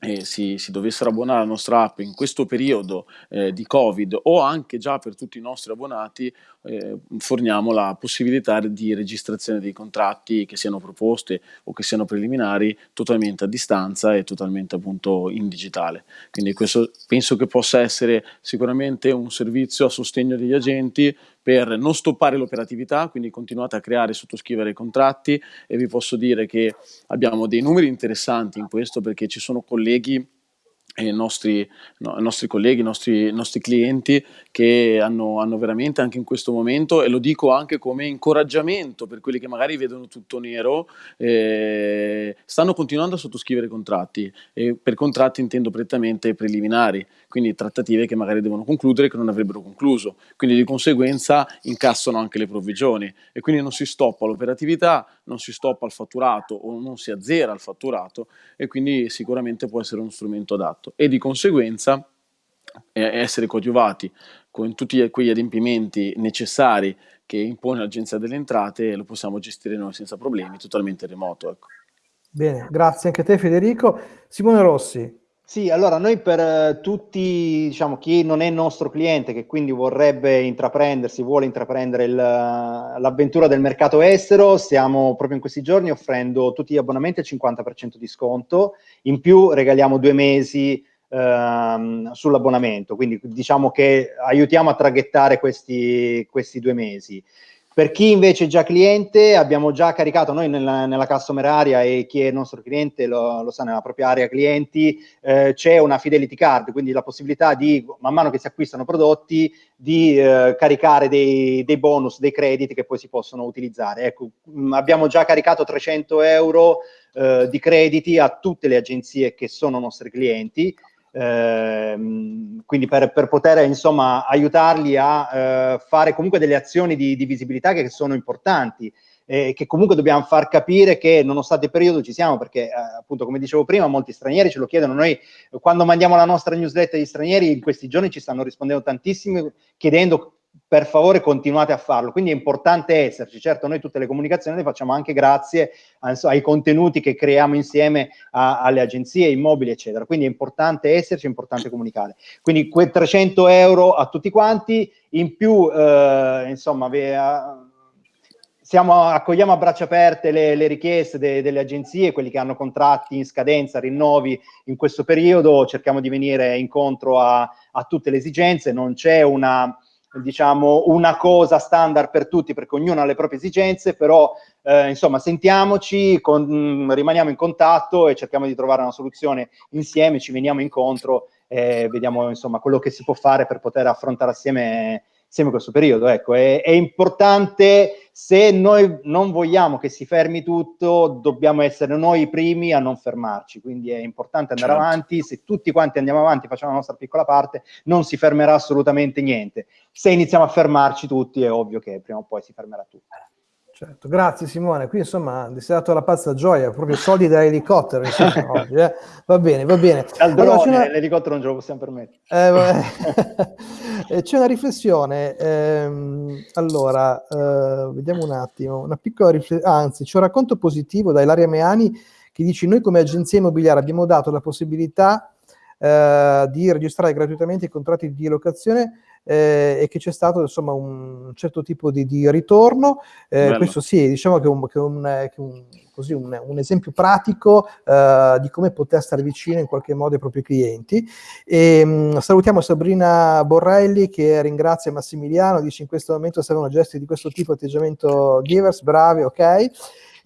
S3: eh, si, si, dovessero abbonare alla nostra app in questo periodo eh, di Covid o anche già per tutti i nostri abbonati, eh, forniamo la possibilità di registrazione dei contratti che siano proposte o che siano preliminari totalmente a distanza e totalmente appunto in digitale. Quindi questo penso che possa essere sicuramente un servizio a sostegno degli agenti per non stoppare l'operatività, quindi continuate a creare e sottoscrivere contratti. E vi posso dire che abbiamo dei numeri interessanti in questo perché ci sono colleghi i nostri, no, nostri, colleghi, i nostri, nostri, clienti che hanno, hanno, veramente anche in questo momento, e lo dico anche come incoraggiamento per quelli che magari vedono tutto nero, eh, stanno continuando a sottoscrivere contratti. E per contratti intendo prettamente preliminari, quindi trattative che magari devono concludere che non avrebbero concluso, quindi di conseguenza incassano anche le provvigioni e quindi non si stoppa l'operatività, non si stoppa il fatturato o non si azzera il fatturato e quindi sicuramente può essere uno strumento adatto e di conseguenza essere coadiuvati con tutti quegli adempimenti necessari che impone l'Agenzia delle Entrate, lo possiamo gestire noi senza problemi, totalmente remoto. Ecco.
S1: Bene, grazie anche a te Federico. Simone Rossi.
S2: Sì, allora noi per eh, tutti, diciamo, chi non è nostro cliente, che quindi vorrebbe intraprendersi, vuole intraprendere l'avventura del mercato estero, stiamo proprio in questi giorni offrendo tutti gli abbonamenti al 50% di sconto, in più regaliamo due mesi ehm, sull'abbonamento, quindi diciamo che aiutiamo a traghettare questi, questi due mesi. Per chi invece è già cliente, abbiamo già caricato noi nella, nella customer area e chi è nostro cliente lo, lo sa nella propria area clienti, eh, c'è una fidelity card, quindi la possibilità di, man mano che si acquistano prodotti, di eh, caricare dei, dei, bonus, dei crediti che poi si possono utilizzare. Ecco, mm, abbiamo già caricato 300 euro eh, di crediti a tutte le agenzie che sono nostri clienti Ehm, quindi per, per, poter insomma aiutarli a eh, fare comunque delle azioni di, di visibilità che sono importanti e che comunque dobbiamo far capire che nonostante il periodo ci siamo perché eh, appunto come dicevo prima molti stranieri ce lo chiedono. Noi quando mandiamo la nostra newsletter agli stranieri in questi giorni ci stanno rispondendo tantissimi chiedendo per favore continuate a farlo. Quindi è importante esserci. Certo, noi tutte le comunicazioni le facciamo anche grazie ai contenuti che creiamo insieme a, alle agenzie immobili, eccetera. Quindi è importante esserci, è importante comunicare. Quindi quei 300 euro a tutti quanti, in più, eh, insomma, vi, eh, siamo, accogliamo a braccia aperte le, le richieste de, delle agenzie, quelli che hanno contratti in scadenza, rinnovi in questo periodo, cerchiamo di venire incontro a, a tutte le esigenze, non c'è una diciamo, una cosa standard per tutti perché ognuno ha le proprie esigenze, però eh, insomma sentiamoci, con, rimaniamo in contatto e cerchiamo di trovare una soluzione insieme, ci veniamo incontro e vediamo insomma quello che si può fare per poter affrontare assieme insieme questo periodo. Ecco, è, è, importante, se noi non vogliamo che si fermi tutto, dobbiamo essere noi i primi a non fermarci, quindi è importante andare certo. avanti, se tutti quanti andiamo avanti, facciamo la nostra piccola parte, non si fermerà assolutamente niente. Se iniziamo a fermarci tutti, è ovvio che prima o poi si fermerà tutto.
S1: Certo, grazie Simone. Qui insomma ti sei dato la pazza gioia, proprio soldi da elicottero insomma, oggi, eh? Va bene, va bene.
S2: Allora, una... l'elicottero non ce lo possiamo permettere.
S1: Eh, eh, c'è una riflessione, ehm, allora, eh, vediamo un attimo, una piccola riflessione, anzi c'è un racconto positivo da Ilaria Meani che dice noi come agenzia immobiliare abbiamo dato la possibilità eh, di registrare gratuitamente i contratti di locazione eh, e che c'è stato insomma un certo tipo di, di ritorno. Eh, questo sì, diciamo che è un, che un, che un, così, un, un esempio pratico eh, di come poter stare vicino in qualche modo ai propri clienti. E, mm, salutiamo Sabrina Borrelli che ringrazia Massimiliano, dice in questo momento servono gesti di questo tipo, atteggiamento givers, bravi, ok.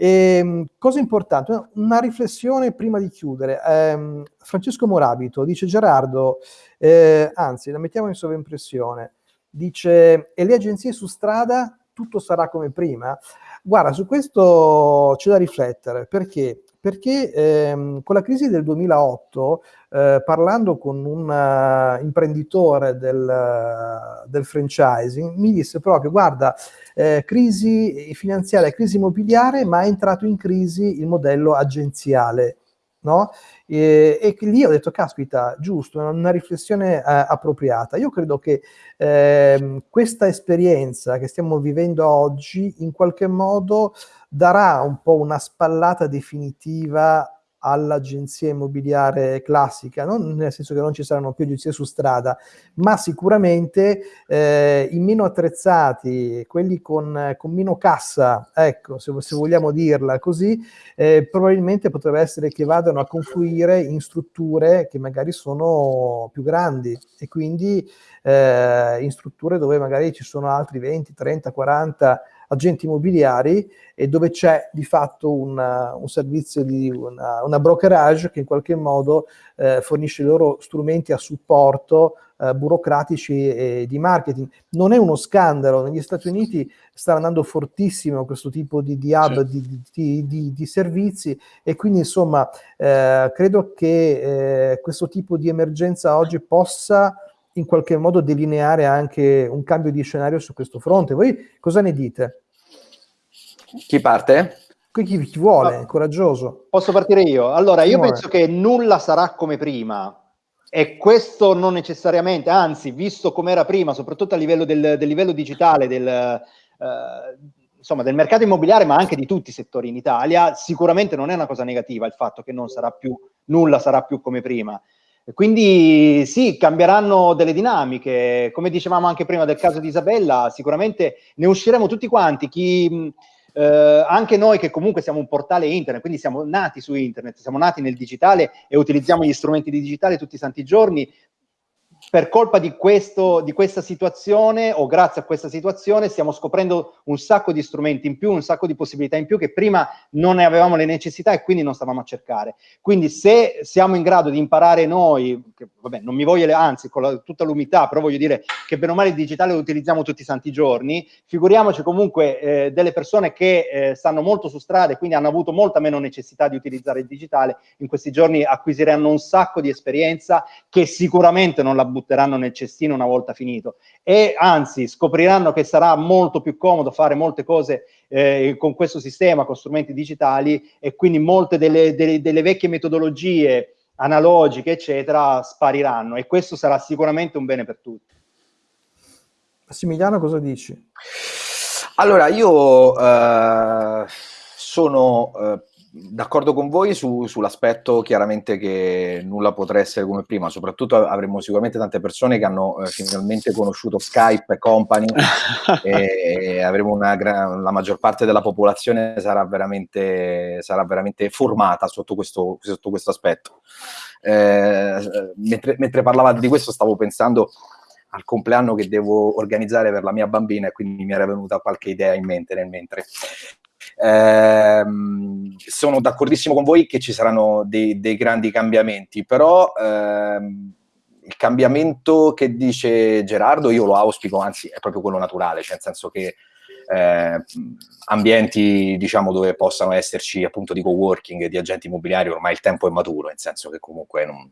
S1: E, ehm, cosa importante, una riflessione prima di chiudere. Eh, Francesco Morabito dice Gerardo, eh, anzi la mettiamo in sovraimpressione, dice e le agenzie su strada tutto sarà come prima? Guarda, su questo c'è da riflettere, perché? Perché ehm, con la crisi del 2008, eh, parlando con un uh, imprenditore del, uh, del, franchising, mi disse proprio, guarda, eh, crisi finanziaria, crisi immobiliare, ma è entrato in crisi il modello agenziale. No? E, e, lì ho detto, caspita, giusto, una riflessione eh, appropriata. Io credo che eh, questa esperienza che stiamo vivendo oggi in qualche modo darà un po' una spallata definitiva all'agenzia immobiliare classica, non nel senso che non ci saranno più agenzie su strada, ma sicuramente eh, i meno attrezzati, quelli con, con meno cassa, ecco, se, se vogliamo dirla così, eh, probabilmente potrebbe essere che vadano a confluire in strutture che magari sono più grandi e quindi eh, in strutture dove magari ci sono altri 20, 30, 40 agenti immobiliari e dove c'è di fatto una, un servizio di una, una, brokerage che in qualche modo eh, fornisce loro strumenti a supporto eh, burocratici e di marketing. Non è uno scandalo, negli Stati Uniti sta andando fortissimo questo tipo di, di hub, di, di, di, di, servizi e quindi insomma eh, credo che eh, questo tipo di emergenza oggi possa in qualche modo delineare anche un cambio di scenario su questo fronte. Voi cosa ne dite?
S4: Chi parte?
S1: Qui chi, chi vuole, no. coraggioso.
S2: Posso partire io? Allora, io penso che nulla sarà come prima, e questo non necessariamente, anzi, visto come era prima, soprattutto a livello del, del livello digitale del, eh, insomma, del mercato immobiliare, ma anche di tutti i settori in Italia, sicuramente non è una cosa negativa il fatto che non sarà più, nulla sarà più come prima. quindi sì, cambieranno delle dinamiche. Come dicevamo anche prima del caso di Isabella, sicuramente ne usciremo tutti quanti. Chi, eh, anche noi che comunque siamo un portale internet, quindi siamo nati su internet, siamo nati nel digitale e utilizziamo gli strumenti di digitale tutti i santi giorni, per colpa di, questo, di questa situazione o grazie a questa situazione stiamo scoprendo un sacco di strumenti in più, un sacco di possibilità in più che prima non ne avevamo le necessità e quindi non stavamo a cercare. Quindi se siamo in grado di imparare noi, che, vabbè, non mi voglio, anzi con la, tutta l'umiltà, però voglio dire che bene o male il digitale lo utilizziamo tutti i santi giorni, figuriamoci comunque eh, delle persone che eh, stanno molto su strada e quindi hanno avuto molta meno necessità di utilizzare il digitale, in questi giorni acquisiranno un sacco di esperienza che sicuramente non la buttano butteranno nel cestino una volta finito e anzi scopriranno che sarà molto più comodo fare molte cose eh, con questo sistema, con strumenti digitali e quindi molte delle, delle, delle vecchie metodologie analogiche, eccetera, spariranno e questo sarà sicuramente un bene per tutti.
S1: Massimiliano, cosa dici?
S4: Allora, io eh, sono eh, d'accordo con voi su, sull'aspetto chiaramente che nulla potrà essere come prima, soprattutto avremo sicuramente tante persone che hanno eh, finalmente conosciuto Skype e company e avremo una la maggior parte della popolazione sarà veramente, sarà veramente formata sotto questo, sotto questo aspetto. Eh, mentre, mentre parlavate di questo stavo pensando al compleanno che devo organizzare per la mia bambina e quindi mi era venuta qualche idea in mente nel mentre. Eh, sono d'accordissimo con voi che ci saranno dei, dei grandi cambiamenti, però ehm, il cambiamento che dice Gerardo io lo auspico, anzi è proprio quello naturale, cioè nel senso che eh, ambienti diciamo dove possano esserci appunto di co-working di agenti immobiliari ormai il tempo è maturo, nel senso che comunque non,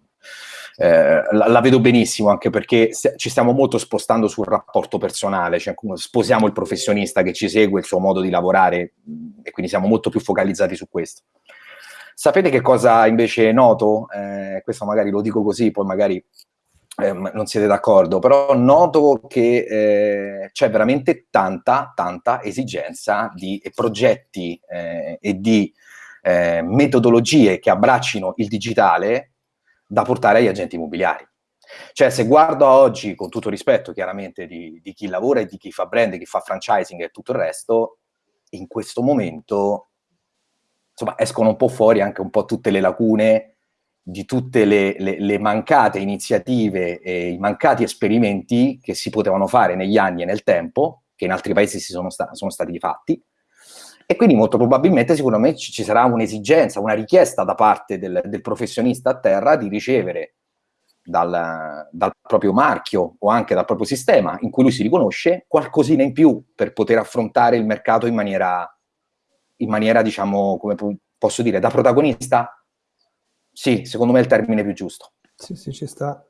S4: eh, la, la, vedo benissimo anche perché st ci stiamo molto spostando sul rapporto personale, cioè sposiamo il professionista che ci segue, il suo modo di lavorare e quindi siamo molto più focalizzati su questo. Sapete che cosa invece noto? Eh, questo magari lo dico così, poi magari eh, non siete d'accordo, però noto che eh, c'è veramente tanta, tanta esigenza di progetti eh, e di eh, metodologie che abbraccino il digitale da portare agli agenti immobiliari. Cioè, se guardo oggi, con tutto rispetto chiaramente di, di chi lavora e di chi fa brand, chi fa franchising e tutto il resto, in questo momento insomma, escono un po' fuori anche un po' tutte le lacune di tutte le, le, le, mancate iniziative e i mancati esperimenti che si potevano fare negli anni e nel tempo, che in altri paesi si sono, sta sono stati fatti, e quindi molto probabilmente sicuramente ci sarà un'esigenza, una richiesta da parte del, del, professionista a terra di ricevere dal, dal, proprio marchio o anche dal proprio sistema in cui lui si riconosce qualcosina in più per poter affrontare il mercato in maniera, in maniera diciamo, come posso dire, da protagonista? Sì, secondo me è il termine più giusto.
S1: Sì, sì, ci sta.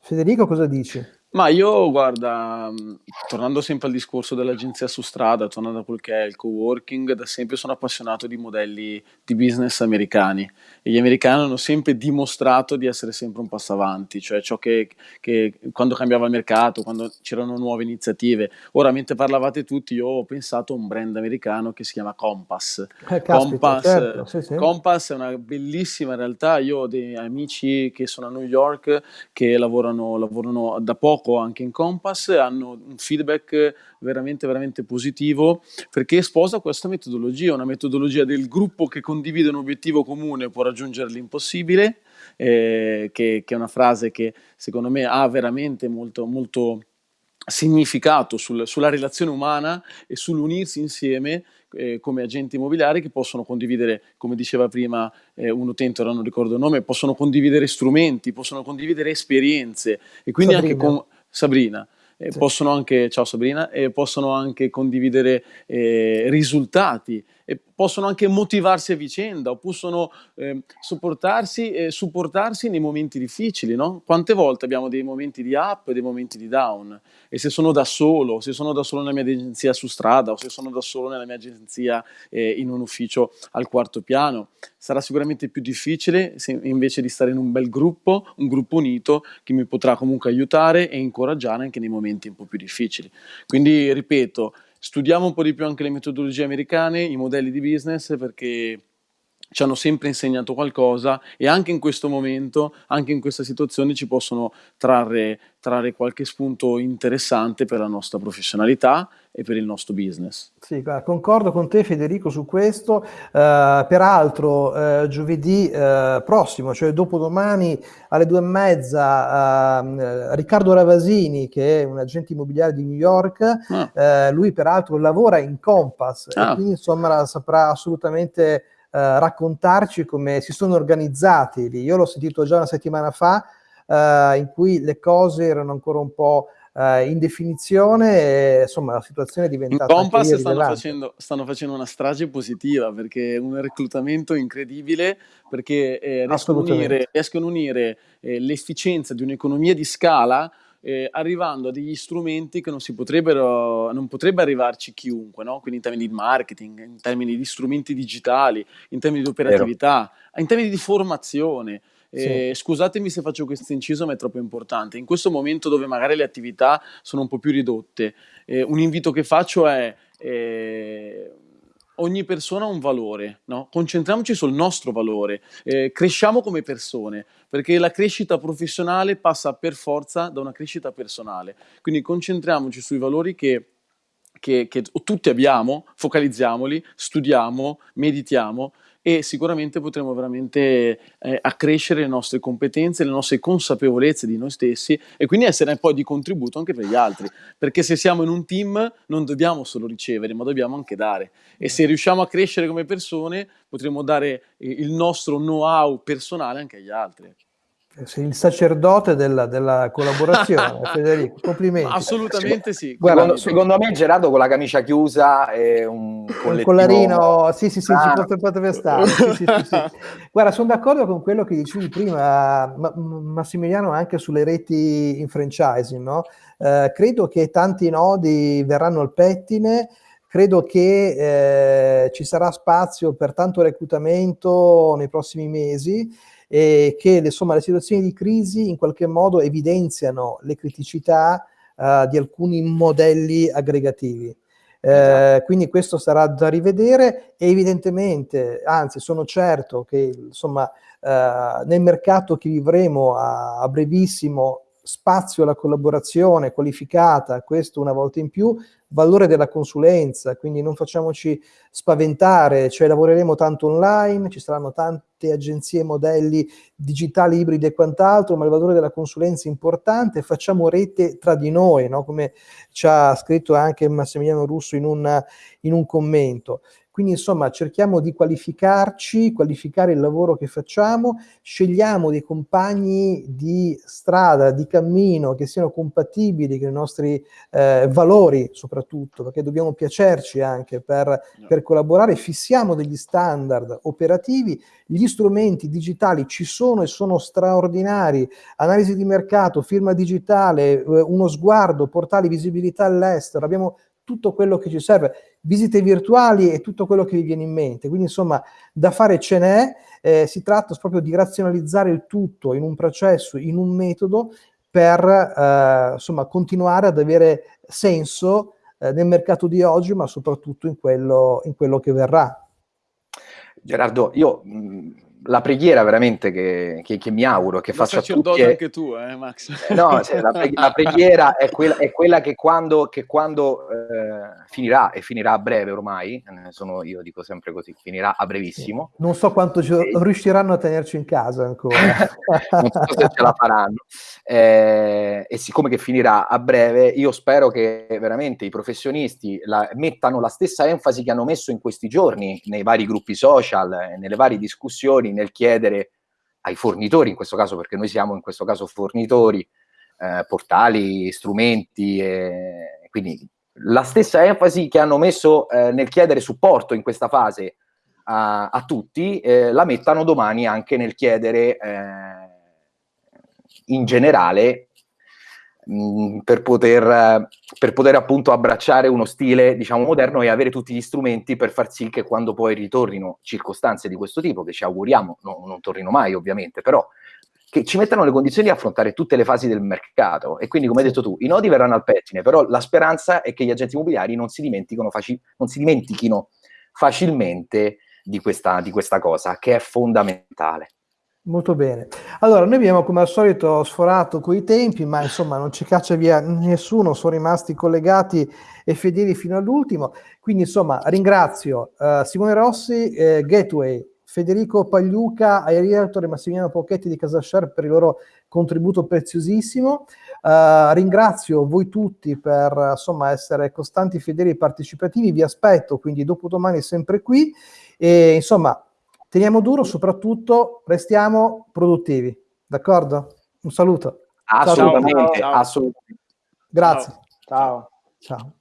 S1: Federico cosa dici?
S3: Ma io, guarda, mm, tornando sempre al discorso dell'agenzia su strada, tornando a quel che è il co-working, da sempre sono appassionato di modelli di business americani e gli americani hanno sempre dimostrato di essere sempre un passo avanti, cioè ciò che, che quando cambiava il mercato, quando c'erano nuove iniziative. Ora, mentre parlavate tutti, io ho pensato a un brand americano che si chiama Compass.
S1: Eh, caspita, Compass, certo, sì, sì.
S3: Compass è una bellissima realtà, io ho dei amici che sono a New York che lavorano, lavorano da poco poco anche in Compass, hanno un feedback veramente, veramente positivo perché sposa questa metodologia, una metodologia del gruppo che condivide un obiettivo comune può raggiungere l'impossibile, eh, che, che, è una frase che secondo me ha veramente molto, molto significato sul, sulla relazione umana e sull'unirsi insieme eh, come agenti immobiliari che possono condividere, come diceva prima eh, un utente, ora non ricordo il nome, possono condividere strumenti, possono condividere esperienze e quindi Sabrina. anche con Sabrina. Sì. Possono anche, ciao Sabrina, possono anche condividere eh, risultati e possono anche motivarsi a vicenda o possono eh, sopportarsi e supportarsi nei momenti difficili, no? Quante volte abbiamo dei momenti di up e dei momenti di down e se sono da solo, se sono da solo nella mia agenzia su strada o se sono da solo nella mia agenzia eh, in un ufficio al quarto piano, sarà sicuramente più difficile se invece di stare in un bel gruppo, un gruppo unito che mi potrà comunque aiutare e incoraggiare anche nei momenti un po' più difficili. Quindi ripeto, studiamo un po' di più anche le metodologie americane, i modelli di business, perché ci hanno sempre insegnato qualcosa e anche in questo momento, anche in questa situazione ci possono trarre, trarre qualche spunto interessante per la nostra professionalità e per il nostro business.
S1: Sì, concordo con te Federico su questo, uh, peraltro uh, giovedì uh, prossimo, cioè dopodomani alle due e mezza, ehm, Riccardo Ravasini che è un agente immobiliare di New York, ah. lui peraltro lavora in Compass ah. quindi insomma saprà assolutamente eh, raccontarci come si sono organizzati lì. Io l'ho sentito già una settimana fa, eh, in cui le cose erano ancora un po' eh, in definizione e insomma la situazione è diventata
S3: in Compass stanno facendo, stanno facendo, una strage positiva perché è un reclutamento incredibile perché eh, riescono, a unire, riescono unire eh, l'efficienza di un'economia di scala eh, arrivando a degli strumenti che non, si potrebbero, non potrebbe arrivarci chiunque, no? quindi in termini di marketing, in termini di strumenti digitali, in termini di operatività, Vero. in termini di formazione. Eh, sì. Scusatemi se faccio questo inciso, ma è troppo importante. In questo momento dove magari le attività sono un po' più ridotte, eh, un invito che faccio è eh, ogni persona ha un valore, no? concentriamoci sul nostro valore, eh, cresciamo come persone, perché la crescita professionale passa per forza da una crescita personale, quindi concentriamoci sui valori che, che, che tutti abbiamo, focalizziamoli, studiamo, meditiamo e sicuramente potremo veramente eh, accrescere le nostre competenze, le nostre consapevolezze di noi stessi e quindi essere poi di contributo anche per gli altri, perché se siamo in un team non dobbiamo solo ricevere, ma dobbiamo anche dare e se riusciamo a crescere come persone potremo dare il nostro know-how personale anche agli altri.
S1: Sei il sacerdote della, della collaborazione, Federico, complimenti.
S3: Assolutamente sì.
S4: Guarda, secondo me Gerardo con la camicia chiusa e un,
S1: un collarino, sì sì sì, ah. ci potrebbe stare. Sì, sì, sì, Guarda, sono d'accordo con quello che dicevi prima, Massimiliano, anche sulle reti in franchising, no? eh, credo che tanti nodi verranno al pettine, credo che eh, ci sarà spazio per tanto reclutamento nei prossimi mesi e che insomma, le situazioni di crisi in qualche modo evidenziano le criticità uh, di alcuni modelli aggregativi. Eh, esatto. quindi questo sarà da rivedere e evidentemente, anzi sono certo che insomma, eh, nel mercato che vivremo a, a brevissimo spazio alla collaborazione qualificata, questo una volta in più, valore della consulenza, quindi non facciamoci spaventare, cioè lavoreremo tanto online, ci saranno tante agenzie, modelli digitali, ibridi e quant'altro, ma il valore della consulenza è importante, facciamo rete tra di noi, no? come ci ha scritto anche Massimiliano Russo in un, in un commento. Quindi insomma cerchiamo di qualificarci, qualificare il lavoro che facciamo, scegliamo dei compagni di strada, di cammino che siano compatibili con i nostri eh, valori soprattutto, perché dobbiamo piacerci anche per, per collaborare, fissiamo degli standard operativi, gli strumenti digitali ci sono e sono straordinari, analisi di mercato, firma digitale, eh, uno sguardo, portali, visibilità all'estero, abbiamo tutto quello che ci serve, visite virtuali e tutto quello che vi viene in mente. Quindi insomma da fare ce n'è, eh, si tratta proprio di razionalizzare il tutto in un processo, in un metodo per eh, insomma continuare ad avere senso eh, nel mercato di oggi ma soprattutto in quello, in quello che verrà.
S4: Gerardo, io mh, la preghiera veramente che, che, che mi auguro che faccia tutti
S3: è... anche tu, eh, Max.
S4: Eh, no, la, preghi la, preghiera è quella, è quella, che quando, che quando eh, finirà, e finirà a breve ormai, eh, sono, io dico sempre così, finirà a brevissimo.
S1: Sì. Non so quanto e... riusciranno a tenerci in casa ancora.
S4: non so se ce la faranno. Eh, e siccome che finirà a breve, io spero che veramente i professionisti la, mettano la stessa enfasi che hanno messo in questi giorni nei vari gruppi social, nelle varie discussioni, nel chiedere ai fornitori, in questo caso perché noi siamo in questo caso fornitori, eh, portali, strumenti, eh, quindi la stessa enfasi che hanno messo eh, nel chiedere supporto in questa fase a, a tutti, eh, la mettano domani anche nel chiedere eh, in generale mh, per, poter, per poter appunto abbracciare uno stile diciamo moderno e avere tutti gli strumenti per far sì che quando poi ritornino circostanze di questo tipo, che ci auguriamo no, non tornino mai ovviamente, però che ci mettano le condizioni di affrontare tutte le fasi del mercato. E quindi, come hai detto tu, i nodi verranno al pettine, però la speranza è che gli agenti immobiliari non si, faci- non si dimentichino facilmente di questa, di questa cosa, che è fondamentale.
S1: Molto bene. Allora, noi abbiamo come al solito sforato coi tempi, ma insomma non ci caccia via nessuno, sono rimasti collegati e fedeli fino all'ultimo. Quindi insomma ringrazio uh, Simone Rossi, eh, Gateway, Federico Pagliuca, ai Realtor e Massimiliano Pocchetti di Casashare per il loro contributo preziosissimo. Uh, ringrazio voi tutti per insomma, essere costanti, fedeli e partecipativi. Vi aspetto quindi dopo domani sempre qui. E insomma, teniamo duro, soprattutto restiamo produttivi. D'accordo? Un saluto.
S4: Assolutamente,
S3: ciao.
S4: assolutamente.
S1: Grazie.
S2: Ciao.
S1: Ciao.